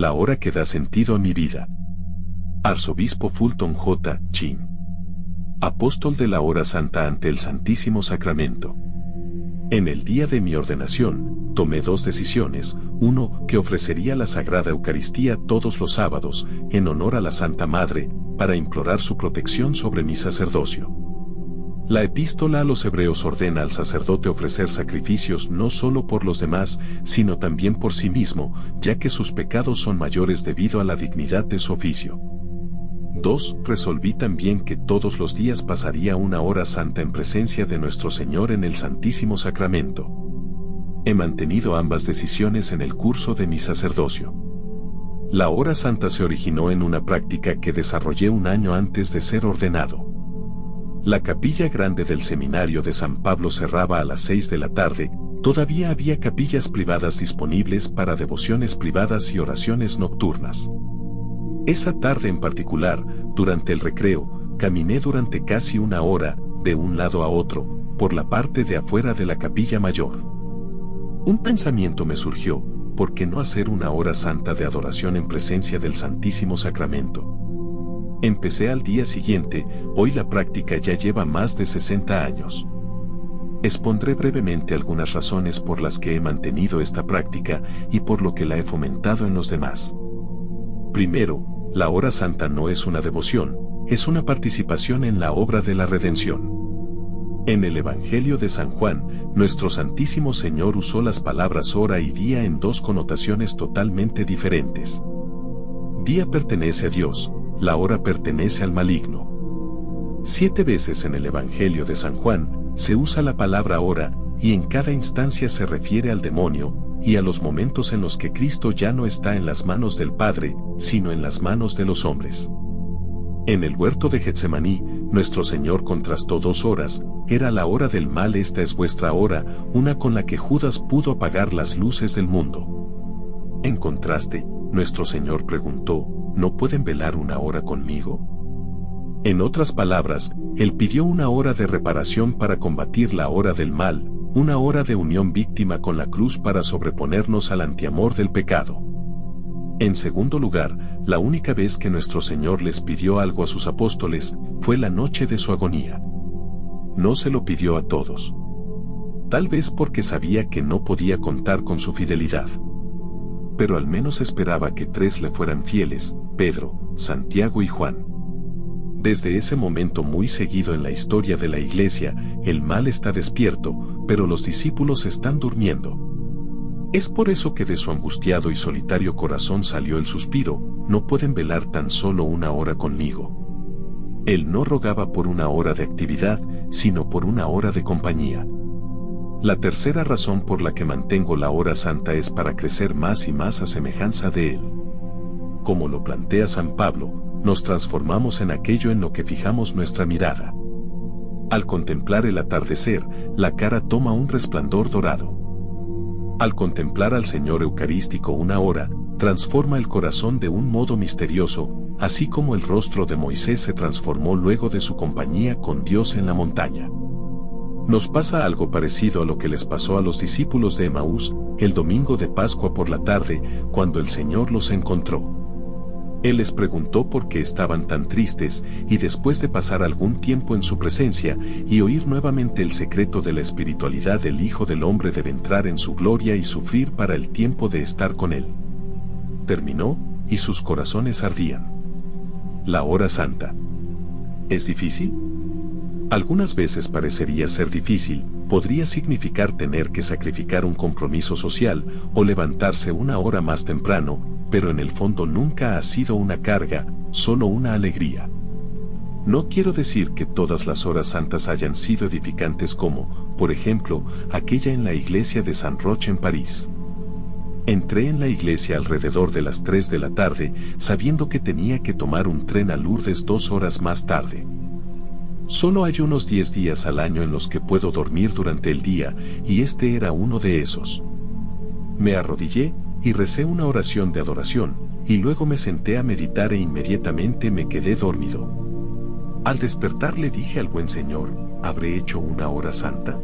la hora que da sentido a mi vida. Arzobispo Fulton J. Chin. Apóstol de la hora santa ante el Santísimo Sacramento. En el día de mi ordenación, tomé dos decisiones, uno, que ofrecería la Sagrada Eucaristía todos los sábados, en honor a la Santa Madre, para implorar su protección sobre mi sacerdocio. La epístola a los hebreos ordena al sacerdote ofrecer sacrificios no solo por los demás, sino también por sí mismo, ya que sus pecados son mayores debido a la dignidad de su oficio. 2. Resolví también que todos los días pasaría una hora santa en presencia de nuestro Señor en el Santísimo Sacramento. He mantenido ambas decisiones en el curso de mi sacerdocio. La hora santa se originó en una práctica que desarrollé un año antes de ser ordenado. La capilla grande del seminario de San Pablo cerraba a las 6 de la tarde, todavía había capillas privadas disponibles para devociones privadas y oraciones nocturnas. Esa tarde en particular, durante el recreo, caminé durante casi una hora, de un lado a otro, por la parte de afuera de la capilla mayor. Un pensamiento me surgió, ¿por qué no hacer una hora santa de adoración en presencia del Santísimo Sacramento? Empecé al día siguiente, hoy la práctica ya lleva más de 60 años. Expondré brevemente algunas razones por las que he mantenido esta práctica y por lo que la he fomentado en los demás. Primero, la hora santa no es una devoción, es una participación en la obra de la redención. En el Evangelio de San Juan, nuestro Santísimo Señor usó las palabras hora y día en dos connotaciones totalmente diferentes. Día pertenece a Dios, la hora pertenece al maligno. Siete veces en el Evangelio de San Juan se usa la palabra hora, y en cada instancia se refiere al demonio, y a los momentos en los que Cristo ya no está en las manos del Padre, sino en las manos de los hombres. En el huerto de Getsemaní, nuestro Señor contrastó dos horas, era la hora del mal, esta es vuestra hora, una con la que Judas pudo apagar las luces del mundo. En contraste, nuestro Señor preguntó, ¿no pueden velar una hora conmigo? En otras palabras, Él pidió una hora de reparación para combatir la hora del mal, una hora de unión víctima con la cruz para sobreponernos al antiamor del pecado. En segundo lugar, la única vez que nuestro Señor les pidió algo a sus apóstoles fue la noche de su agonía. No se lo pidió a todos. Tal vez porque sabía que no podía contar con su fidelidad. Pero al menos esperaba que tres le fueran fieles, Pedro, Santiago y Juan. Desde ese momento muy seguido en la historia de la iglesia, el mal está despierto, pero los discípulos están durmiendo. Es por eso que de su angustiado y solitario corazón salió el suspiro, no pueden velar tan solo una hora conmigo. Él no rogaba por una hora de actividad, sino por una hora de compañía. La tercera razón por la que mantengo la hora santa es para crecer más y más a semejanza de Él. Como lo plantea San Pablo, nos transformamos en aquello en lo que fijamos nuestra mirada. Al contemplar el atardecer, la cara toma un resplandor dorado. Al contemplar al Señor Eucarístico una hora, transforma el corazón de un modo misterioso, así como el rostro de Moisés se transformó luego de su compañía con Dios en la montaña. Nos pasa algo parecido a lo que les pasó a los discípulos de Emaús, el domingo de Pascua por la tarde, cuando el Señor los encontró. Él les preguntó por qué estaban tan tristes, y después de pasar algún tiempo en su presencia, y oír nuevamente el secreto de la espiritualidad del Hijo del Hombre debe entrar en su gloria y sufrir para el tiempo de estar con Él. Terminó, y sus corazones ardían. La hora santa. ¿Es difícil? Algunas veces parecería ser difícil, podría significar tener que sacrificar un compromiso social, o levantarse una hora más temprano, pero en el fondo nunca ha sido una carga, solo una alegría. No quiero decir que todas las horas santas hayan sido edificantes como, por ejemplo, aquella en la iglesia de San Roche en París. Entré en la iglesia alrededor de las 3 de la tarde, sabiendo que tenía que tomar un tren a Lourdes dos horas más tarde. Solo hay unos 10 días al año en los que puedo dormir durante el día, y este era uno de esos. Me arrodillé, y recé una oración de adoración, y luego me senté a meditar e inmediatamente me quedé dormido. Al despertar le dije al buen Señor, ¿habré hecho una hora santa?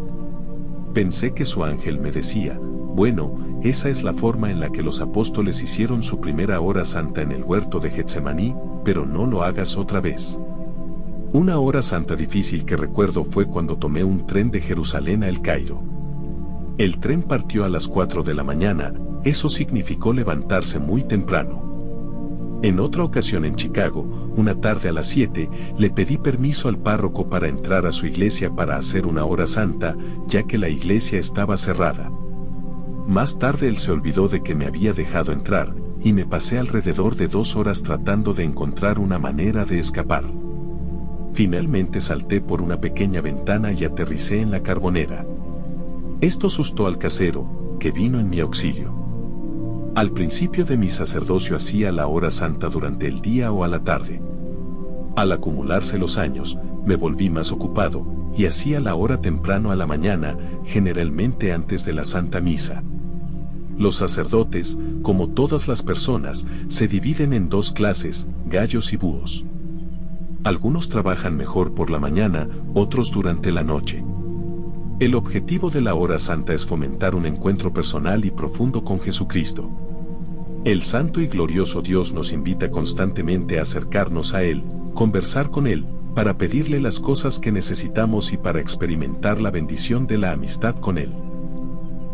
Pensé que su ángel me decía, Bueno, esa es la forma en la que los apóstoles hicieron su primera hora santa en el huerto de Getsemaní, pero no lo hagas otra vez. Una hora santa difícil que recuerdo fue cuando tomé un tren de Jerusalén a El Cairo. El tren partió a las 4 de la mañana, eso significó levantarse muy temprano. En otra ocasión en Chicago, una tarde a las 7, le pedí permiso al párroco para entrar a su iglesia para hacer una hora santa, ya que la iglesia estaba cerrada. Más tarde él se olvidó de que me había dejado entrar, y me pasé alrededor de dos horas tratando de encontrar una manera de escapar. Finalmente salté por una pequeña ventana y aterricé en la carbonera. Esto asustó al casero, que vino en mi auxilio. Al principio de mi sacerdocio hacía la hora santa durante el día o a la tarde. Al acumularse los años, me volví más ocupado, y hacía la hora temprano a la mañana, generalmente antes de la Santa Misa. Los sacerdotes, como todas las personas, se dividen en dos clases, gallos y búhos. Algunos trabajan mejor por la mañana, otros durante la noche. El objetivo de la hora santa es fomentar un encuentro personal y profundo con Jesucristo. El santo y glorioso Dios nos invita constantemente a acercarnos a Él, conversar con Él, para pedirle las cosas que necesitamos y para experimentar la bendición de la amistad con Él.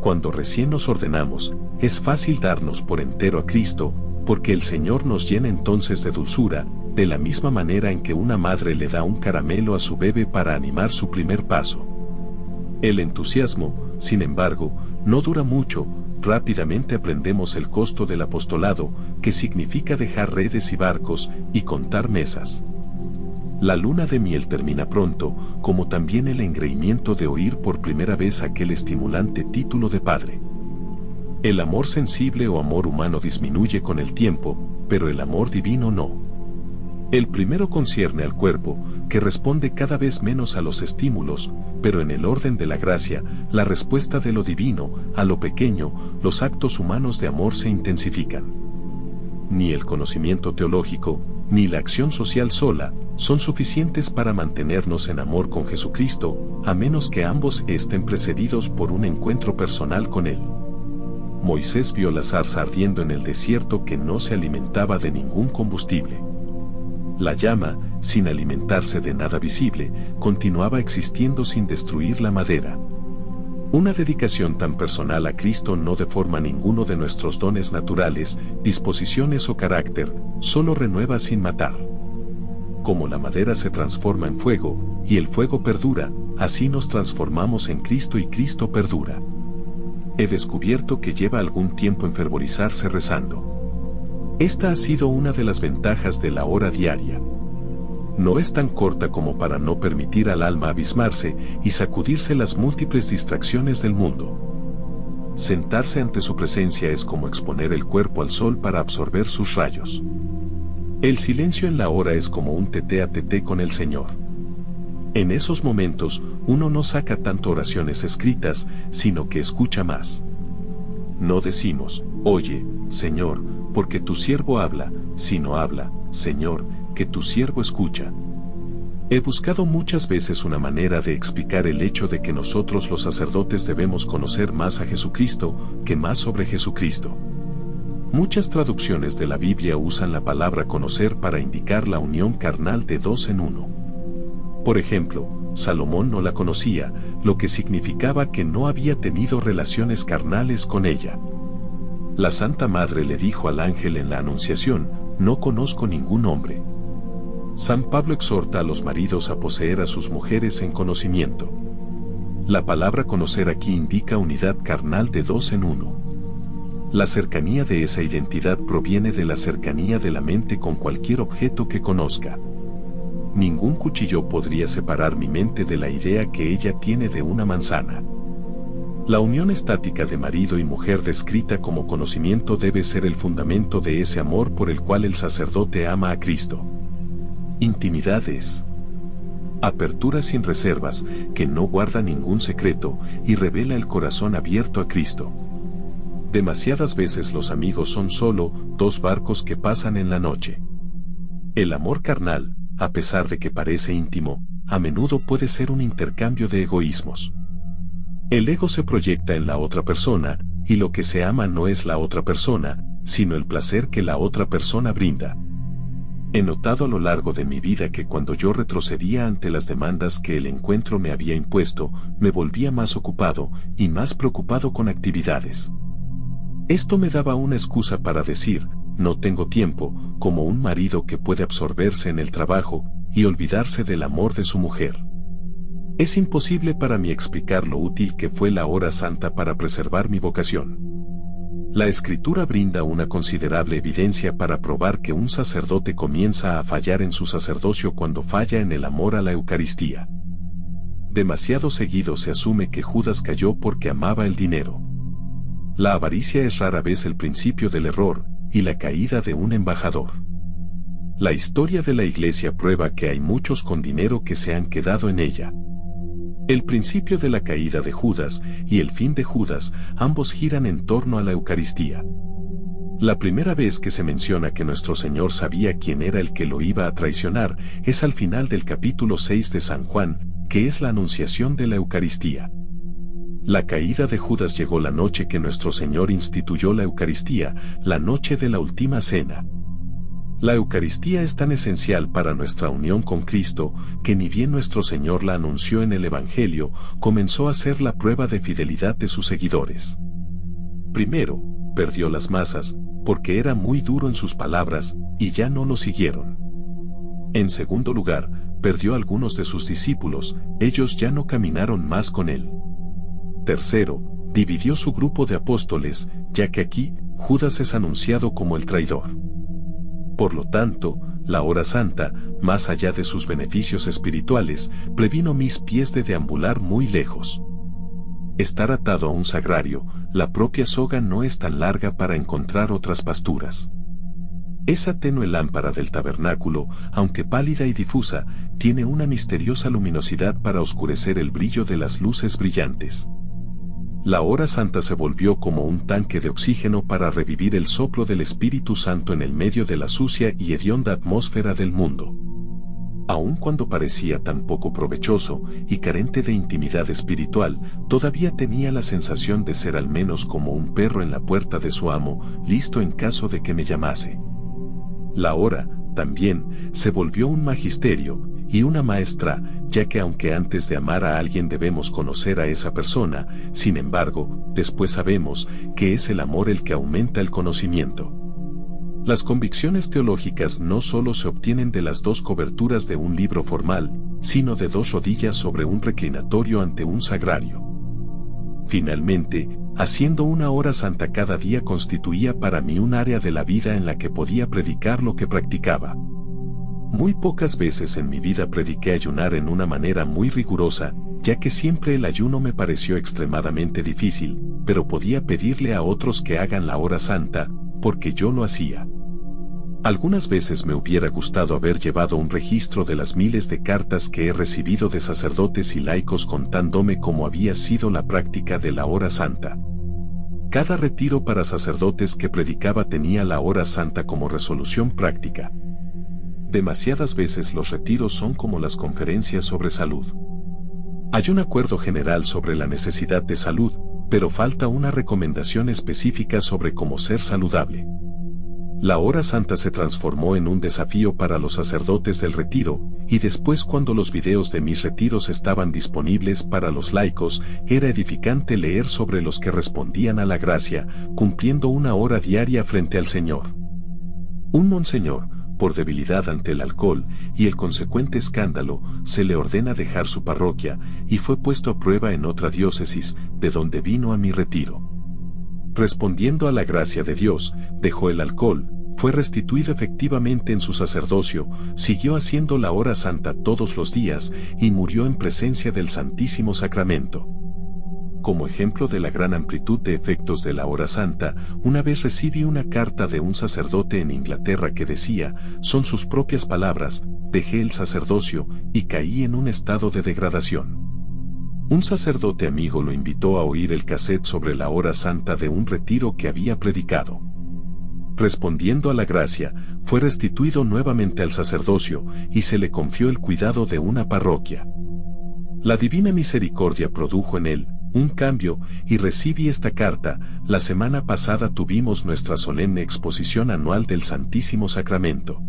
Cuando recién nos ordenamos, es fácil darnos por entero a Cristo, porque el Señor nos llena entonces de dulzura, de la misma manera en que una madre le da un caramelo a su bebé para animar su primer paso. El entusiasmo, sin embargo, no dura mucho, rápidamente aprendemos el costo del apostolado, que significa dejar redes y barcos, y contar mesas. La luna de miel termina pronto, como también el engreimiento de oír por primera vez aquel estimulante título de padre. El amor sensible o amor humano disminuye con el tiempo, pero el amor divino no. El primero concierne al cuerpo, que responde cada vez menos a los estímulos, pero en el orden de la gracia, la respuesta de lo divino, a lo pequeño, los actos humanos de amor se intensifican. Ni el conocimiento teológico, ni la acción social sola, son suficientes para mantenernos en amor con Jesucristo, a menos que ambos estén precedidos por un encuentro personal con Él. Moisés vio la zarza ardiendo en el desierto que no se alimentaba de ningún combustible. La llama, sin alimentarse de nada visible, continuaba existiendo sin destruir la madera. Una dedicación tan personal a Cristo no deforma ninguno de nuestros dones naturales, disposiciones o carácter, solo renueva sin matar. Como la madera se transforma en fuego, y el fuego perdura, así nos transformamos en Cristo y Cristo perdura. He descubierto que lleva algún tiempo enfervorizarse rezando. Esta ha sido una de las ventajas de la hora diaria no es tan corta como para no permitir al alma abismarse y sacudirse las múltiples distracciones del mundo. Sentarse ante su presencia es como exponer el cuerpo al sol para absorber sus rayos. El silencio en la hora es como un tete a tete con el Señor. En esos momentos, uno no saca tanto oraciones escritas, sino que escucha más. No decimos, oye, Señor, porque tu siervo habla, sino habla, Señor, que tu siervo escucha. He buscado muchas veces una manera de explicar el hecho de que nosotros los sacerdotes debemos conocer más a Jesucristo que más sobre Jesucristo. Muchas traducciones de la Biblia usan la palabra conocer para indicar la unión carnal de dos en uno. Por ejemplo, Salomón no la conocía, lo que significaba que no había tenido relaciones carnales con ella. La Santa Madre le dijo al ángel en la Anunciación, no conozco ningún hombre. San Pablo exhorta a los maridos a poseer a sus mujeres en conocimiento. La palabra conocer aquí indica unidad carnal de dos en uno. La cercanía de esa identidad proviene de la cercanía de la mente con cualquier objeto que conozca. Ningún cuchillo podría separar mi mente de la idea que ella tiene de una manzana. La unión estática de marido y mujer descrita como conocimiento debe ser el fundamento de ese amor por el cual el sacerdote ama a Cristo. Intimidades. Apertura sin reservas, que no guarda ningún secreto y revela el corazón abierto a Cristo. Demasiadas veces los amigos son solo dos barcos que pasan en la noche. El amor carnal, a pesar de que parece íntimo, a menudo puede ser un intercambio de egoísmos. El ego se proyecta en la otra persona, y lo que se ama no es la otra persona, sino el placer que la otra persona brinda. He notado a lo largo de mi vida que cuando yo retrocedía ante las demandas que el encuentro me había impuesto, me volvía más ocupado y más preocupado con actividades. Esto me daba una excusa para decir, no tengo tiempo, como un marido que puede absorberse en el trabajo y olvidarse del amor de su mujer. Es imposible para mí explicar lo útil que fue la hora santa para preservar mi vocación. La escritura brinda una considerable evidencia para probar que un sacerdote comienza a fallar en su sacerdocio cuando falla en el amor a la Eucaristía. Demasiado seguido se asume que Judas cayó porque amaba el dinero. La avaricia es rara vez el principio del error y la caída de un embajador. La historia de la iglesia prueba que hay muchos con dinero que se han quedado en ella. El principio de la caída de Judas y el fin de Judas ambos giran en torno a la Eucaristía. La primera vez que se menciona que nuestro Señor sabía quién era el que lo iba a traicionar es al final del capítulo 6 de San Juan, que es la anunciación de la Eucaristía. La caída de Judas llegó la noche que nuestro Señor instituyó la Eucaristía, la noche de la última cena. La Eucaristía es tan esencial para nuestra unión con Cristo que ni bien nuestro Señor la anunció en el Evangelio, comenzó a ser la prueba de fidelidad de sus seguidores. Primero, perdió las masas, porque era muy duro en sus palabras, y ya no lo siguieron. En segundo lugar, perdió algunos de sus discípulos, ellos ya no caminaron más con él. Tercero, dividió su grupo de apóstoles, ya que aquí, Judas es anunciado como el traidor. Por lo tanto, la hora santa, más allá de sus beneficios espirituales, previno mis pies de deambular muy lejos. Estar atado a un sagrario, la propia soga no es tan larga para encontrar otras pasturas. Esa tenue lámpara del tabernáculo, aunque pálida y difusa, tiene una misteriosa luminosidad para oscurecer el brillo de las luces brillantes. La hora santa se volvió como un tanque de oxígeno para revivir el soplo del Espíritu Santo en el medio de la sucia y hedionda atmósfera del mundo. Aun cuando parecía tan poco provechoso y carente de intimidad espiritual, todavía tenía la sensación de ser al menos como un perro en la puerta de su amo, listo en caso de que me llamase. La hora, también, se volvió un magisterio, y una maestra, ya que aunque antes de amar a alguien debemos conocer a esa persona, sin embargo, después sabemos que es el amor el que aumenta el conocimiento. Las convicciones teológicas no solo se obtienen de las dos coberturas de un libro formal, sino de dos rodillas sobre un reclinatorio ante un sagrario. Finalmente, haciendo una hora santa cada día constituía para mí un área de la vida en la que podía predicar lo que practicaba. Muy pocas veces en mi vida prediqué ayunar en una manera muy rigurosa, ya que siempre el ayuno me pareció extremadamente difícil, pero podía pedirle a otros que hagan la hora santa, porque yo lo hacía. Algunas veces me hubiera gustado haber llevado un registro de las miles de cartas que he recibido de sacerdotes y laicos contándome cómo había sido la práctica de la hora santa. Cada retiro para sacerdotes que predicaba tenía la hora santa como resolución práctica. Demasiadas veces los retiros son como las conferencias sobre salud. Hay un acuerdo general sobre la necesidad de salud, pero falta una recomendación específica sobre cómo ser saludable. La hora santa se transformó en un desafío para los sacerdotes del retiro, y después cuando los videos de mis retiros estaban disponibles para los laicos, era edificante leer sobre los que respondían a la gracia, cumpliendo una hora diaria frente al Señor. Un monseñor, por debilidad ante el alcohol y el consecuente escándalo, se le ordena dejar su parroquia y fue puesto a prueba en otra diócesis, de donde vino a mi retiro. Respondiendo a la gracia de Dios, dejó el alcohol, fue restituido efectivamente en su sacerdocio, siguió haciendo la hora santa todos los días y murió en presencia del Santísimo Sacramento. Como ejemplo de la gran amplitud de efectos de la hora santa, una vez recibí una carta de un sacerdote en Inglaterra que decía, son sus propias palabras, dejé el sacerdocio y caí en un estado de degradación. Un sacerdote amigo lo invitó a oír el cassette sobre la hora santa de un retiro que había predicado. Respondiendo a la gracia, fue restituido nuevamente al sacerdocio y se le confió el cuidado de una parroquia. La divina misericordia produjo en él, un cambio, y recibí esta carta, la semana pasada tuvimos nuestra solemne exposición anual del Santísimo Sacramento.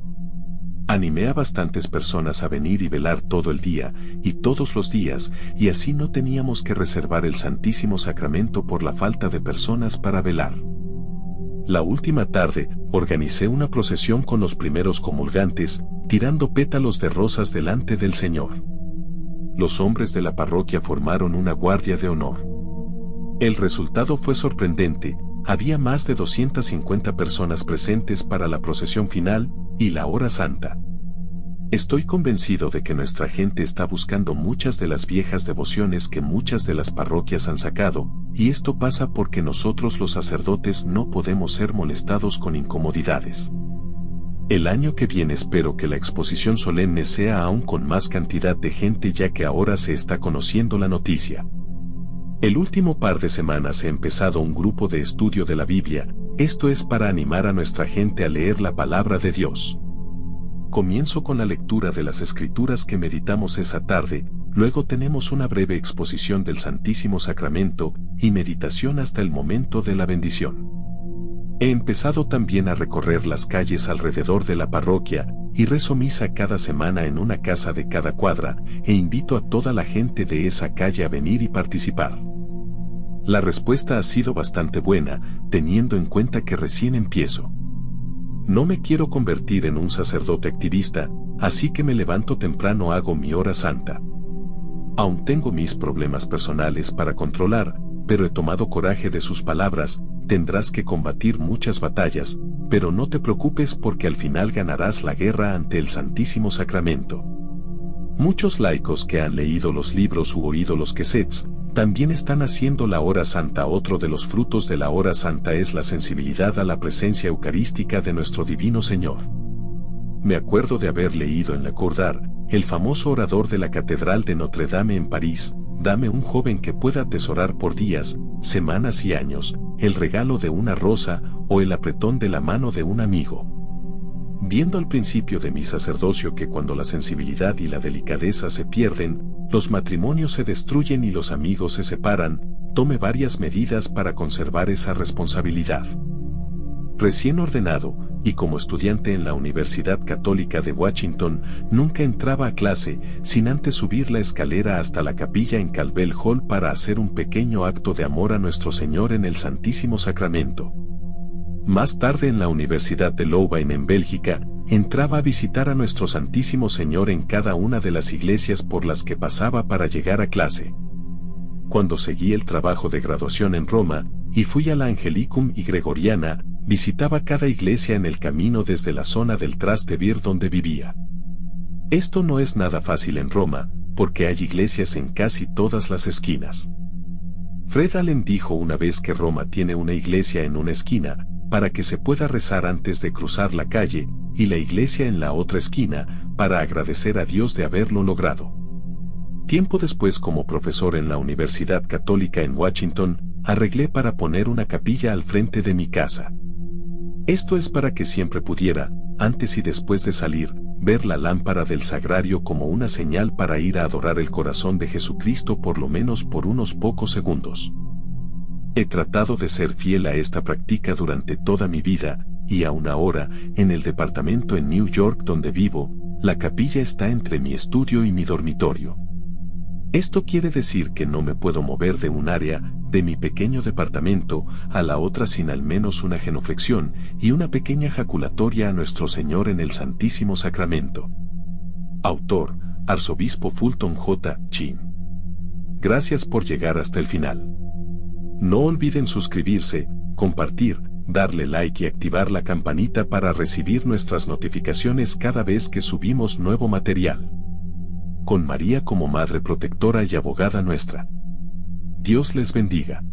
Animé a bastantes personas a venir y velar todo el día, y todos los días, y así no teníamos que reservar el Santísimo Sacramento por la falta de personas para velar. La última tarde, organicé una procesión con los primeros comulgantes, tirando pétalos de rosas delante del Señor. Los hombres de la parroquia formaron una guardia de honor. El resultado fue sorprendente, había más de 250 personas presentes para la procesión final, y la hora santa. Estoy convencido de que nuestra gente está buscando muchas de las viejas devociones que muchas de las parroquias han sacado, y esto pasa porque nosotros los sacerdotes no podemos ser molestados con incomodidades. El año que viene espero que la exposición solemne sea aún con más cantidad de gente ya que ahora se está conociendo la noticia. El último par de semanas he empezado un grupo de estudio de la Biblia, esto es para animar a nuestra gente a leer la palabra de Dios. Comienzo con la lectura de las escrituras que meditamos esa tarde, luego tenemos una breve exposición del Santísimo Sacramento y meditación hasta el momento de la bendición. He empezado también a recorrer las calles alrededor de la parroquia y rezo misa cada semana en una casa de cada cuadra e invito a toda la gente de esa calle a venir y participar. La respuesta ha sido bastante buena, teniendo en cuenta que recién empiezo. No me quiero convertir en un sacerdote activista, así que me levanto temprano hago mi hora santa. Aún tengo mis problemas personales para controlar, pero he tomado coraje de sus palabras, tendrás que combatir muchas batallas, pero no te preocupes porque al final ganarás la guerra ante el Santísimo Sacramento. Muchos laicos que han leído los libros u oído los quesets, también están haciendo la hora santa. Otro de los frutos de la hora santa es la sensibilidad a la presencia eucarística de nuestro Divino Señor. Me acuerdo de haber leído en la Cordar, el famoso orador de la Catedral de Notre Dame en París, dame un joven que pueda atesorar por días, semanas y años, el regalo de una rosa o el apretón de la mano de un amigo. Viendo al principio de mi sacerdocio que cuando la sensibilidad y la delicadeza se pierden, los matrimonios se destruyen y los amigos se separan, tome varias medidas para conservar esa responsabilidad. Recién ordenado, y como estudiante en la Universidad Católica de Washington, nunca entraba a clase sin antes subir la escalera hasta la capilla en Calvel Hall para hacer un pequeño acto de amor a nuestro Señor en el Santísimo Sacramento. Más tarde en la Universidad de Louvain en Bélgica, entraba a visitar a nuestro Santísimo Señor en cada una de las iglesias por las que pasaba para llegar a clase. Cuando seguí el trabajo de graduación en Roma, y fui a la Angelicum y Gregoriana, visitaba cada iglesia en el camino desde la zona del Trastevere donde vivía. Esto no es nada fácil en Roma, porque hay iglesias en casi todas las esquinas. Fred Allen dijo una vez que Roma tiene una iglesia en una esquina, para que se pueda rezar antes de cruzar la calle, y la iglesia en la otra esquina, para agradecer a Dios de haberlo logrado. Tiempo después como profesor en la Universidad Católica en Washington, arreglé para poner una capilla al frente de mi casa. Esto es para que siempre pudiera, antes y después de salir, ver la lámpara del sagrario como una señal para ir a adorar el corazón de Jesucristo por lo menos por unos pocos segundos. He tratado de ser fiel a esta práctica durante toda mi vida, y aún ahora, en el departamento en New York donde vivo, la capilla está entre mi estudio y mi dormitorio. Esto quiere decir que no me puedo mover de un área, de mi pequeño departamento, a la otra sin al menos una genuflexión y una pequeña jaculatoria a nuestro Señor en el Santísimo Sacramento. Autor, Arzobispo Fulton J. Chin. Gracias por llegar hasta el final. No olviden suscribirse, compartir, darle like y activar la campanita para recibir nuestras notificaciones cada vez que subimos nuevo material. Con María como Madre Protectora y Abogada nuestra. Dios les bendiga.